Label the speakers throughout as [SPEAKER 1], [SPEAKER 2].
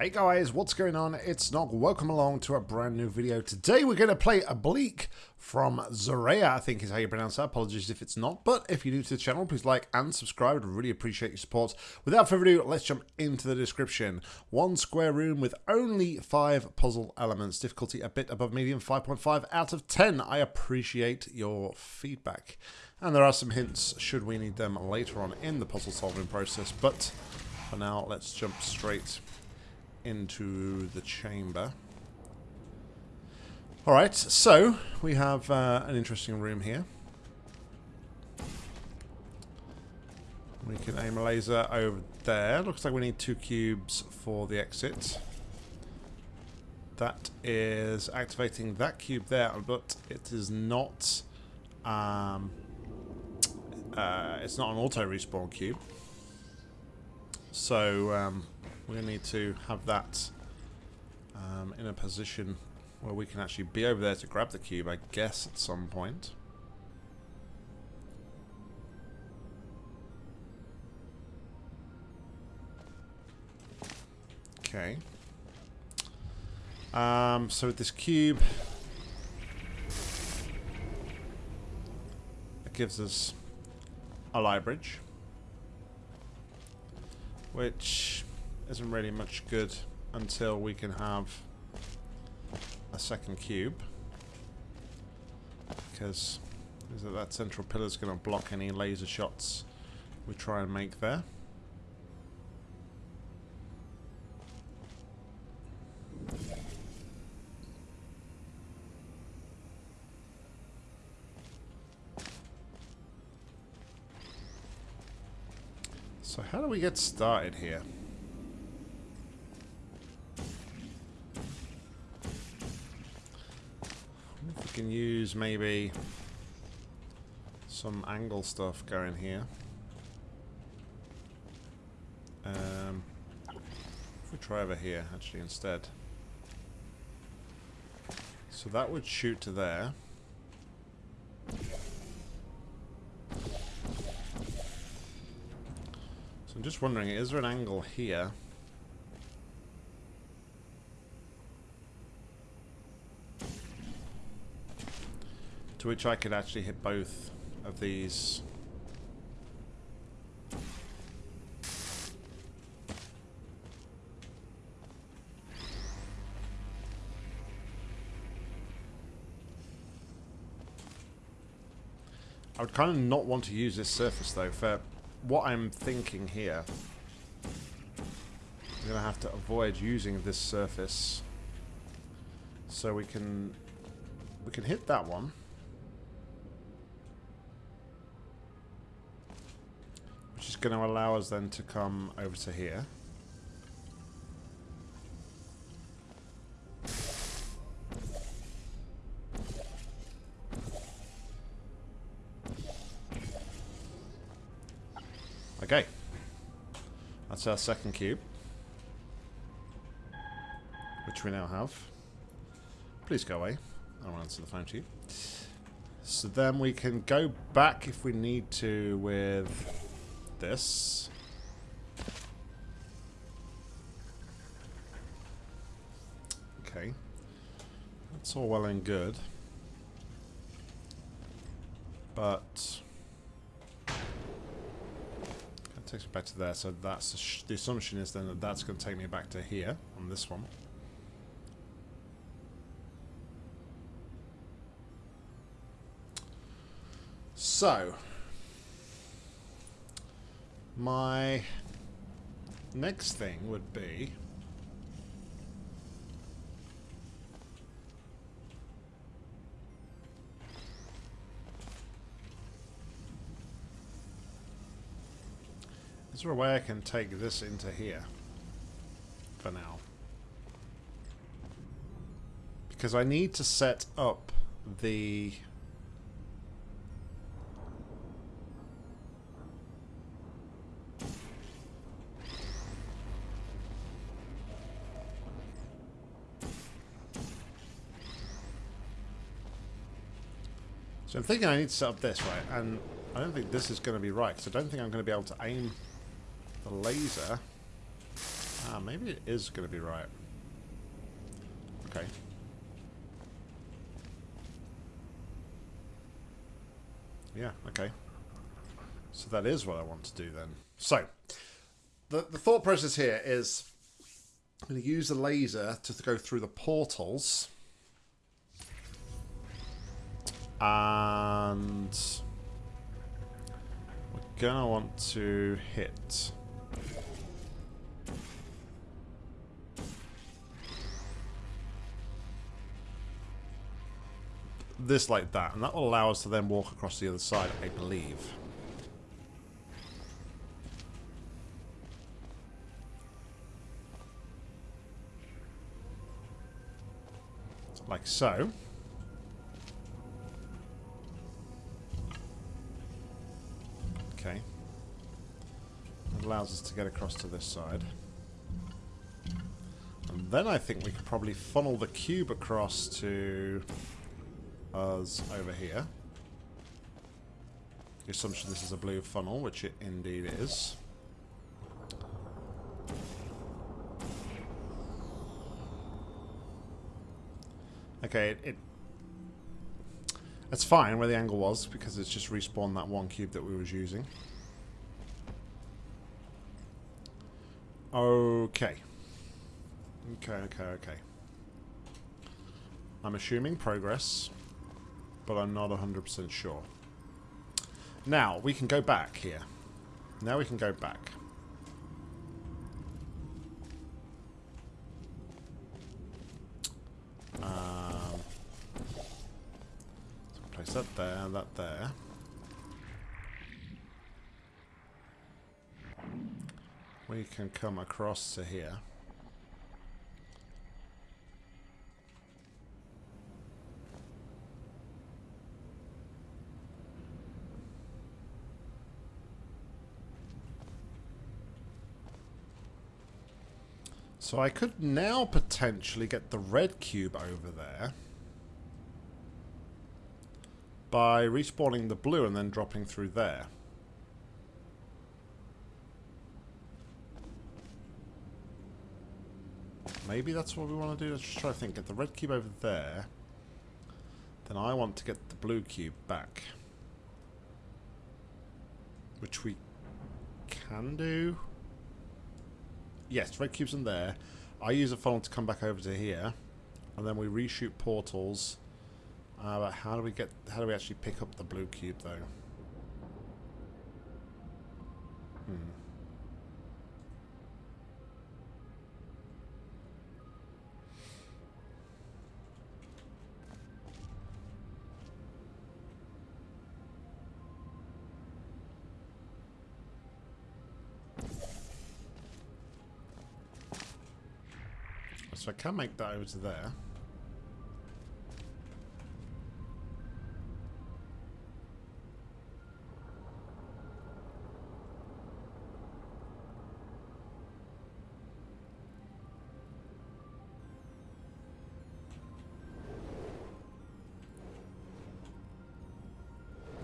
[SPEAKER 1] Hey guys, what's going on? It's Nog. Welcome along to a brand new video. Today we're going to play Oblique from Zorea, I think is how you pronounce that. Apologies if it's not. But if you're new to the channel, please like and subscribe. I'd really appreciate your support. Without further ado, let's jump into the description. One square room with only five puzzle elements. Difficulty a bit above medium, 5.5 out of 10. I appreciate your feedback. And there are some hints should we need them later on in the puzzle solving process. But for now, let's jump straight into the chamber. Alright, so we have uh, an interesting room here. We can aim a laser over there. Looks like we need two cubes for the exit. That is activating that cube there, but it is not... Um, uh, it's not an auto respawn cube. So, um, to need to have that um, in a position where we can actually be over there to grab the cube, I guess, at some point. Okay. Um, so with this cube, it gives us a light bridge, which isn't really much good until we can have a second cube. Because that central pillar is going to block any laser shots we try and make there. So how do we get started here? Can use maybe some angle stuff going here. Um, if we try over here, actually, instead. So that would shoot to there. So I'm just wondering, is there an angle here? To which I could actually hit both of these. I would kind of not want to use this surface though for what I'm thinking here. I'm going to have to avoid using this surface so we can we can hit that one. Going to allow us then to come over to here. Okay. That's our second cube. Which we now have. Please go away. I don't want to answer the phone to you. So then we can go back if we need to with this. Okay. That's all well and good. But... That takes me back to there, so that's the, assumption is then that that's going to take me back to here, on this one. So, my next thing would be Is there a way I can take this into here? For now. Because I need to set up the So I'm thinking I need to set up this, right? And I don't think this is going to be right, because I don't think I'm going to be able to aim the laser Ah, maybe it is going to be right. Okay. Yeah, okay. So that is what I want to do then. So, the, the thought process here is I'm going to use the laser to go through the portals. And we're to want to hit this like that, and that will allow us to then walk across the other side, I believe. Like so. Allows us to get across to this side. And then I think we could probably funnel the cube across to us over here. The assumption this is a blue funnel, which it indeed is. Okay, it, it that's fine where the angle was because it's just respawned that one cube that we was using. Okay. Okay, okay, okay. I'm assuming progress but I'm not 100% sure. Now, we can go back here. Now we can go back. Um, place that there, that there. We can come across to here. So I could now potentially get the red cube over there by respawning the blue and then dropping through there. Maybe that's what we want to do. Let's just try to think. Get the red cube over there. Then I want to get the blue cube back. Which we can do. Yes, red cube's in there. I use a funnel to come back over to here, and then we reshoot portals. Uh, but how do we get? How do we actually pick up the blue cube though? Hmm. I can make that over to there.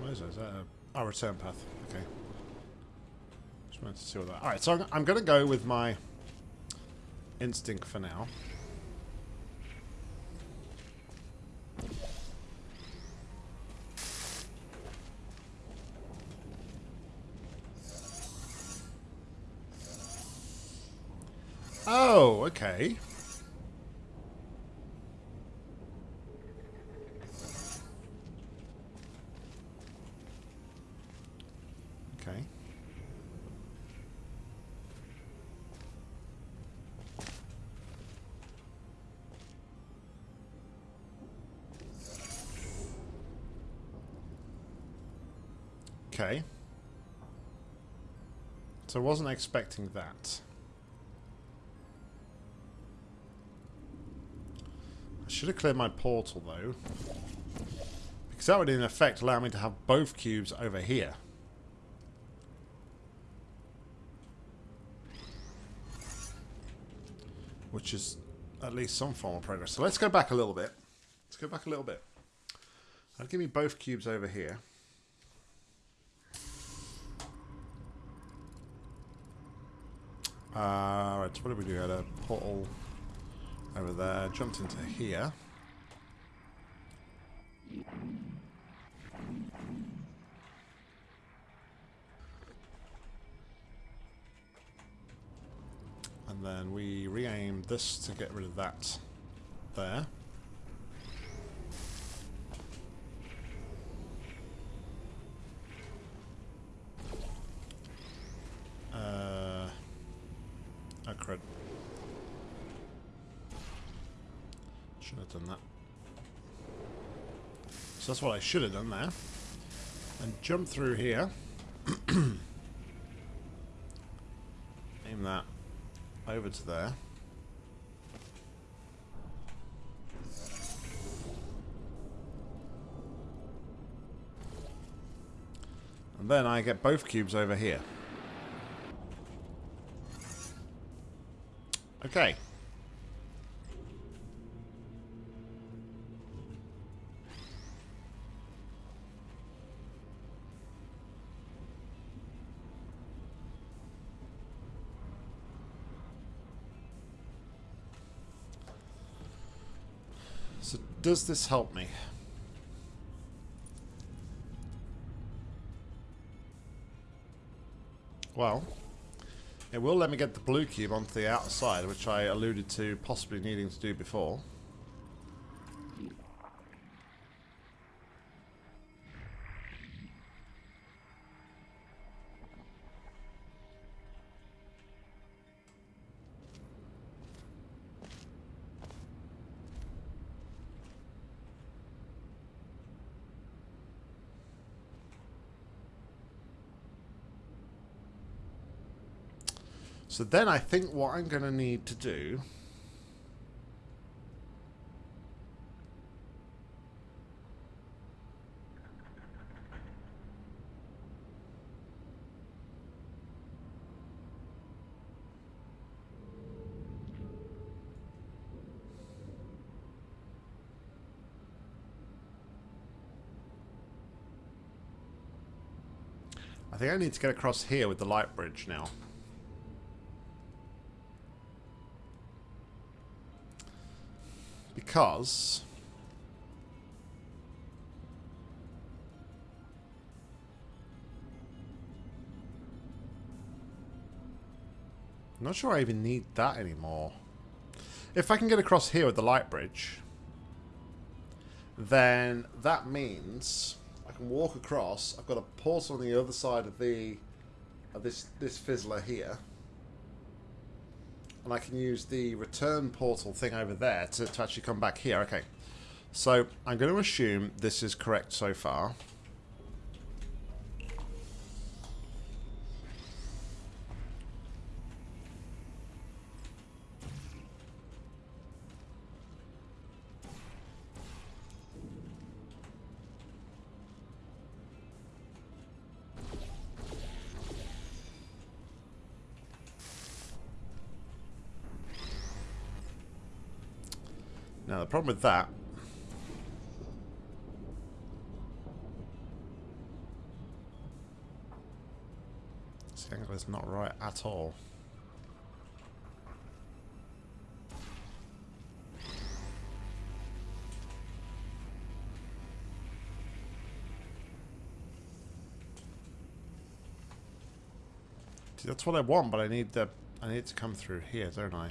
[SPEAKER 1] What is that? Is that a... Oh, return path. Okay. Just wanted to see what that... Alright, so I'm, I'm going to go with my instinct for now. Oh, okay. Okay. Okay. So I wasn't expecting that. Should have cleared my portal, though. Because that would, in effect, allow me to have both cubes over here. Which is at least some form of progress. So let's go back a little bit. Let's go back a little bit. Give me both cubes over here. Uh, right, so what did we do? Had a portal over there, jumped into here. And then we re-aimed this to get rid of that there. Uh, oh crud. Should have done that. So that's what I should have done there. And jump through here. Aim that over to there. And then I get both cubes over here. Okay. So does this help me? Well, it will let me get the blue cube onto the outside, which I alluded to possibly needing to do before. So then I think what I'm going to need to do... I think I need to get across here with the light bridge now. Because I'm not sure I even need that anymore. If I can get across here with the light bridge, then that means I can walk across. I've got a portal on the other side of the of this this fizzler here and I can use the return portal thing over there to, to actually come back here. Okay, so I'm going to assume this is correct so far. Now the problem with that this angle is not right at all. See, that's what I want, but I need the I need to come through here, don't I?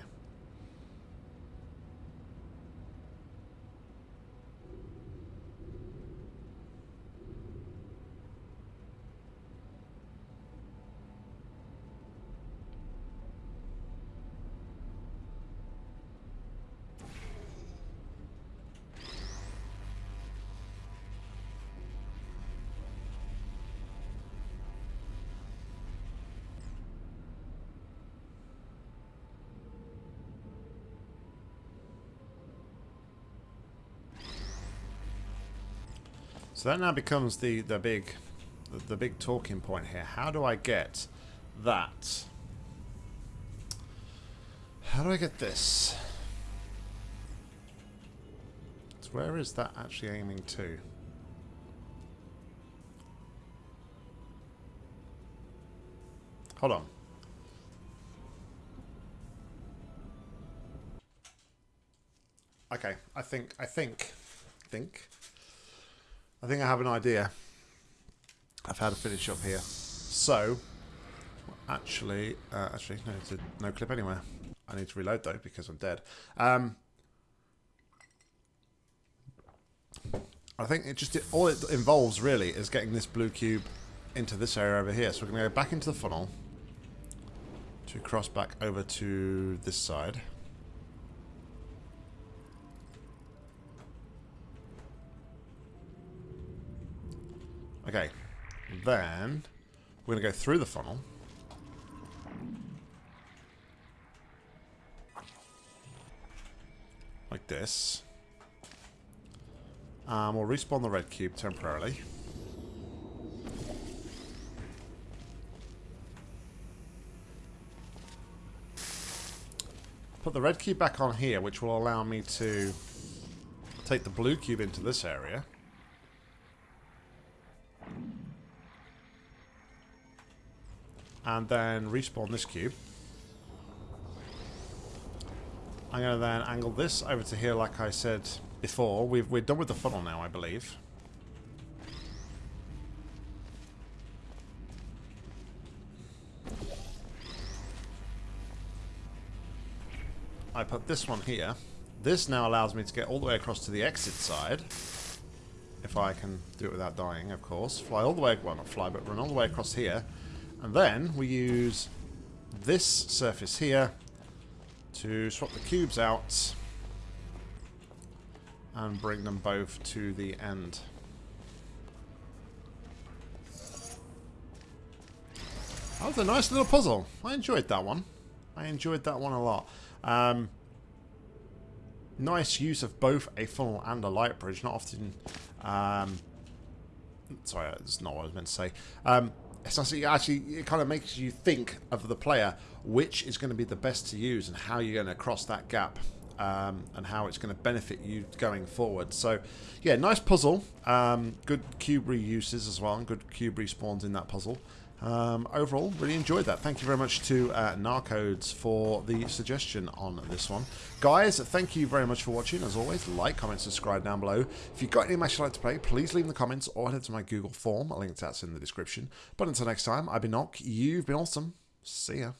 [SPEAKER 1] So that now becomes the, the big the, big talking point here. How do I get that? How do I get this? So where is that actually aiming to? Hold on. Okay, I think, I think, think I think I have an idea of how to finish up here. So, actually, uh, actually, no, a no clip anywhere. I need to reload though because I'm dead. Um, I think it just all it involves really is getting this blue cube into this area over here. So we're going to go back into the funnel to cross back over to this side. Okay, then we're going to go through the funnel. Like this. Um, we'll respawn the red cube temporarily. Put the red cube back on here, which will allow me to take the blue cube into this area. And then respawn this cube. I'm going to then angle this over to here like I said before. We've, we're done with the funnel now, I believe. I put this one here. This now allows me to get all the way across to the exit side. If I can do it without dying, of course. Fly all the way, well not fly, but run all the way across here. And then we use this surface here to swap the cubes out and bring them both to the end. That was a nice little puzzle. I enjoyed that one. I enjoyed that one a lot. Um, nice use of both a funnel and a light bridge. Not often... Um, sorry, that's not what I was meant to say. Um, it's actually, actually, it kind of makes you think of the player, which is going to be the best to use and how you're going to cross that gap um, and how it's going to benefit you going forward. So, yeah, nice puzzle. Um, good cube reuses as well, and good cube respawns in that puzzle. Um, overall, really enjoyed that. Thank you very much to uh, Narcodes for the suggestion on this one. Guys, thank you very much for watching. As always, like, comment, subscribe down below. If you've got any match you'd like to play, please leave in the comments or head to my Google form. A link to that's in the description. But until next time, I've been Nock. You've been awesome. See ya.